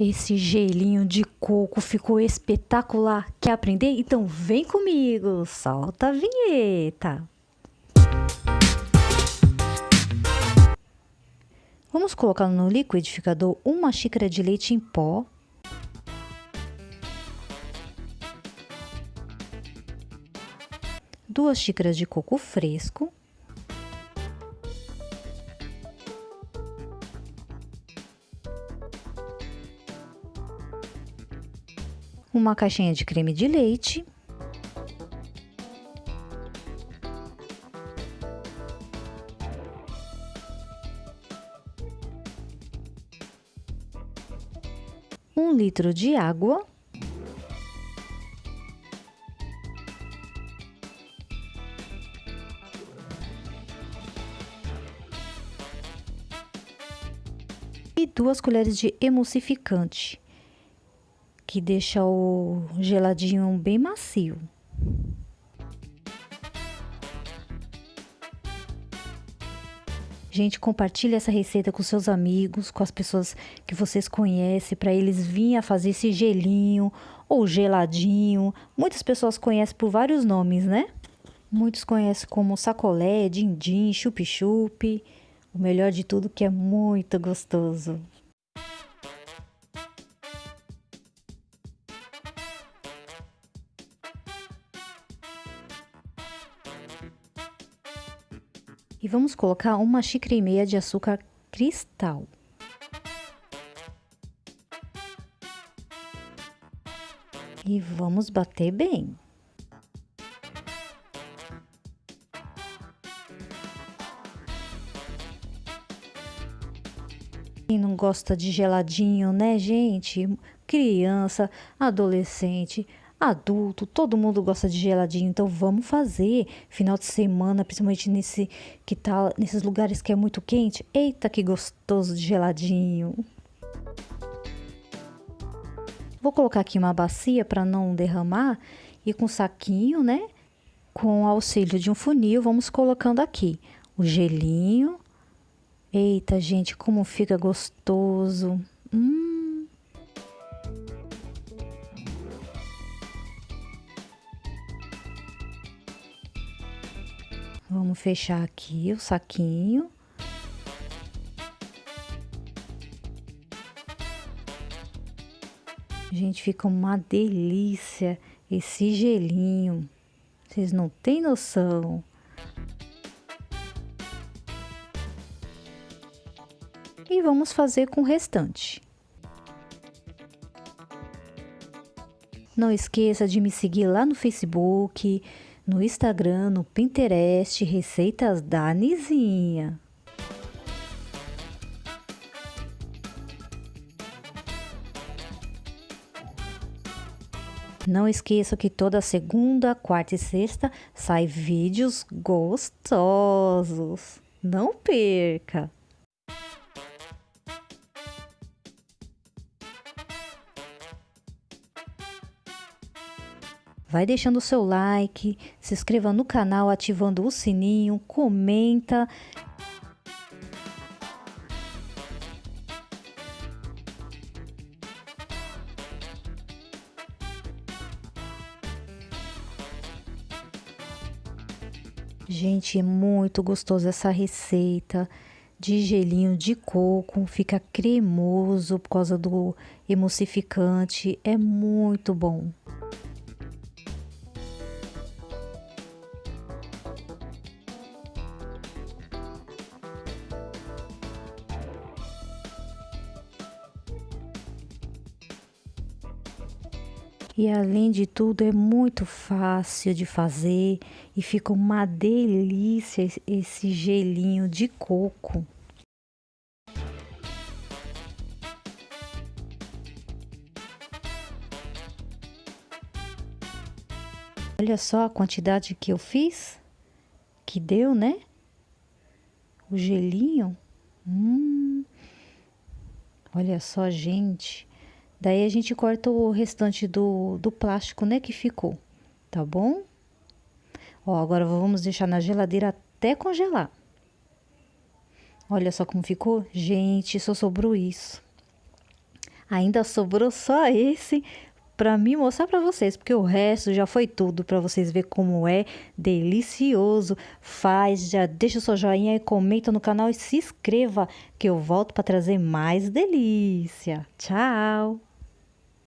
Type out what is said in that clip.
Esse gelinho de coco ficou espetacular. Quer aprender? Então vem comigo. Solta a vinheta. Vamos colocar no liquidificador uma xícara de leite em pó. Duas xícaras de coco fresco. Uma caixinha de creme de leite. um litro de água. E duas colheres de emulsificante, que deixa o geladinho bem macio. Gente, compartilhe essa receita com seus amigos, com as pessoas que vocês conhecem, para eles virem a fazer esse gelinho ou geladinho. Muitas pessoas conhecem por vários nomes, né? Muitos conhecem como sacolé, din-din, chup-chup. O melhor de tudo que é muito gostoso. E vamos colocar uma xícara e meia de açúcar cristal. E vamos bater bem. Quem não gosta de geladinho, né, gente? Criança, adolescente, adulto, todo mundo gosta de geladinho, então vamos fazer final de semana, principalmente nesse que tá nesses lugares que é muito quente. Eita, que gostoso de geladinho. Vou colocar aqui uma bacia para não derramar e com saquinho, né? Com auxílio de um funil, vamos colocando aqui o gelinho. Eita, gente, como fica gostoso. Hum. Vamos fechar aqui o saquinho. Gente, fica uma delícia esse gelinho. Vocês não têm noção. E vamos fazer com o restante. Não esqueça de me seguir lá no Facebook, no Instagram, no Pinterest, receitas da Nizinha. Não esqueça que toda segunda, quarta e sexta sai vídeos gostosos. Não perca! Vai deixando o seu like, se inscreva no canal ativando o sininho, comenta. Gente, é muito gostoso essa receita de gelinho de coco, fica cremoso por causa do emulsificante, é muito bom. E além de tudo, é muito fácil de fazer e fica uma delícia esse gelinho de coco. Olha só a quantidade que eu fiz, que deu, né? O gelinho. Hum. Olha só, gente. Daí a gente corta o restante do, do plástico, né, que ficou, tá bom? Ó, agora vamos deixar na geladeira até congelar. Olha só como ficou. Gente, só sobrou isso. Ainda sobrou só esse para me mostrar para vocês, porque o resto já foi tudo para vocês ver como é delicioso. Faz, já deixa o seu joinha e comenta no canal e se inscreva que eu volto para trazer mais delícia. Tchau.